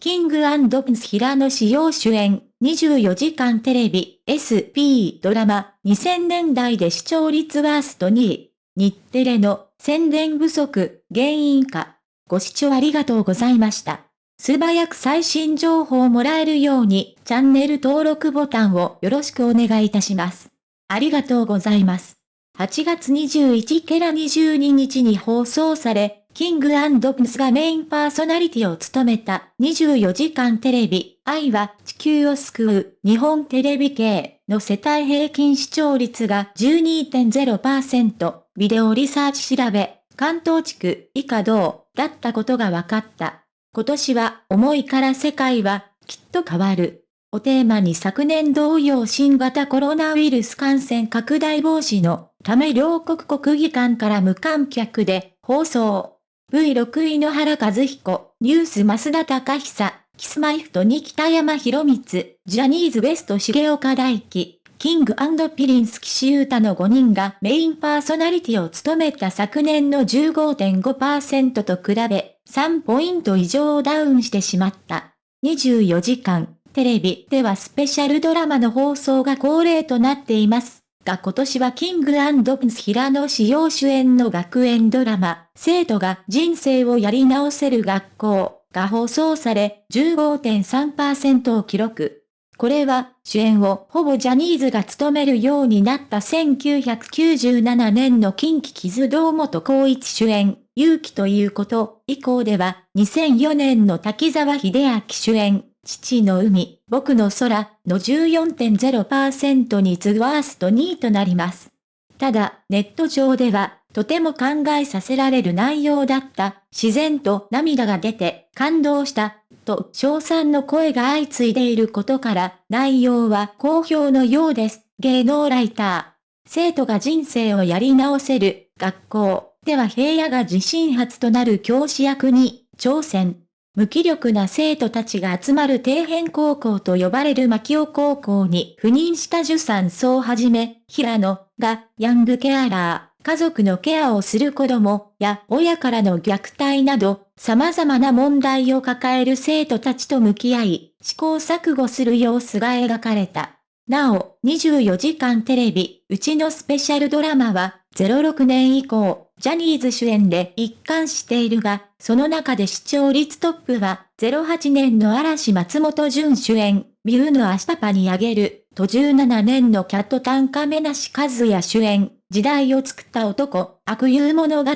キングプンス平野志陽主演、24時間テレビ、SP ドラマ、2000年代で視聴率ワースト2位。日テレの宣伝不足、原因か。ご視聴ありがとうございました。素早く最新情報をもらえるように、チャンネル登録ボタンをよろしくお願いいたします。ありがとうございます。8月21ケラ22日に放送され、キングプンスがメインパーソナリティを務めた24時間テレビ、愛は地球を救う日本テレビ系の世帯平均視聴率が12.0%、ビデオリサーチ調べ、関東地区以下同だったことが分かった。今年は思いから世界はきっと変わる。をテーマに昨年同様新型コロナウイルス感染拡大防止のため両国国技館から無観客で放送。V6 位野原和彦、ニュース増田隆久、キスマイフトに北山博光、ジャニーズベスト重岡大輝、キングピリンス岸優太の5人がメインパーソナリティを務めた昨年の15.5%と比べ、3ポイント以上ダウンしてしまった。24時間、テレビではスペシャルドラマの放送が恒例となっています。が今年はキングプンス平野志陽主演の学園ドラマ、生徒が人生をやり直せる学校が放送され15.3%を記録。これは主演をほぼジャニーズが務めるようになった1997年の近畿傷堂本光一主演、勇気ということ。以降では2004年の滝沢秀明主演、父の海、僕の空の14.0%に次ぐワースト2位となります。ただ、ネット上では、とても考えさせられる内容だった、自然と涙が出て、感動した、と称賛の声が相次いでいることから、内容は好評のようです。芸能ライター。生徒が人生をやり直せる、学校では平野が自身初となる教師役に挑戦。無気力な生徒たちが集まる底辺高校と呼ばれる牧尾高校に赴任した受産層をはじめ、平野がヤングケアラー、家族のケアをする子供や親からの虐待など、様々な問題を抱える生徒たちと向き合い、試行錯誤する様子が描かれた。なお、24時間テレビ、うちのスペシャルドラマは、06年以降、ジャニーズ主演で一貫しているが、その中で視聴率トップは、08年の嵐松本潤主演、ミュウの明日パにあげる、と17年のキャット短歌目なし和也主演、時代を作った男、悪友物語。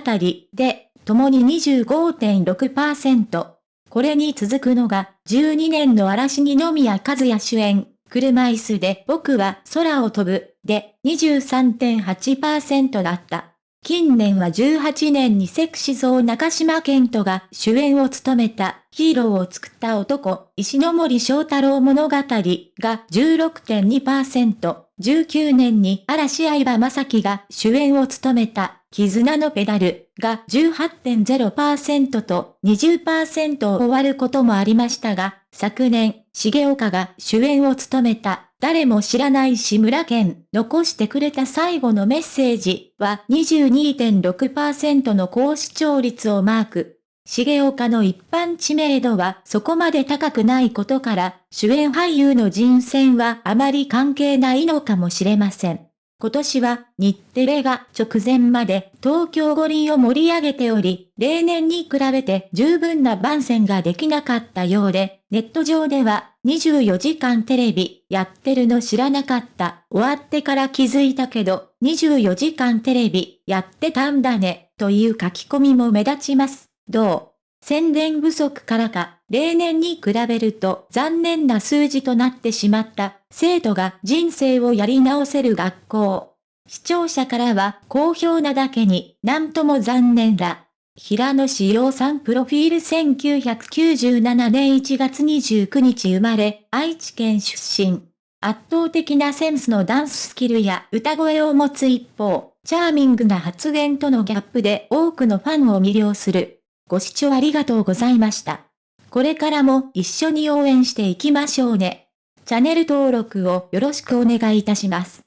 で、共に25.6%。これに続くのが、12年の嵐二宮和也主演、車椅子で僕は空を飛ぶ、で23.8%だった。近年は18年にセクシゾー中島健人が主演を務めたヒーローを作った男、石ノ森章太郎物語が16.2%、19年に嵐相葉正樹が主演を務めた絆のペダルが18.0%と20%を終わることもありましたが、昨年、重岡が主演を務めた誰も知らない志村けん、残してくれた最後のメッセージは22.6%の高視聴率をマーク。重岡の一般知名度はそこまで高くないことから、主演俳優の人選はあまり関係ないのかもしれません。今年は日テレが直前まで東京五輪を盛り上げており、例年に比べて十分な番宣ができなかったようで、ネット上では24時間テレビやってるの知らなかった、終わってから気づいたけど、24時間テレビやってたんだね、という書き込みも目立ちます。どう？宣伝不足からか、例年に比べると残念な数字となってしまった生徒が人生をやり直せる学校。視聴者からは好評なだけになんとも残念だ。平野志陽さんプロフィール1997年1月29日生まれ、愛知県出身。圧倒的なセンスのダンススキルや歌声を持つ一方、チャーミングな発言とのギャップで多くのファンを魅了する。ご視聴ありがとうございました。これからも一緒に応援していきましょうね。チャンネル登録をよろしくお願いいたします。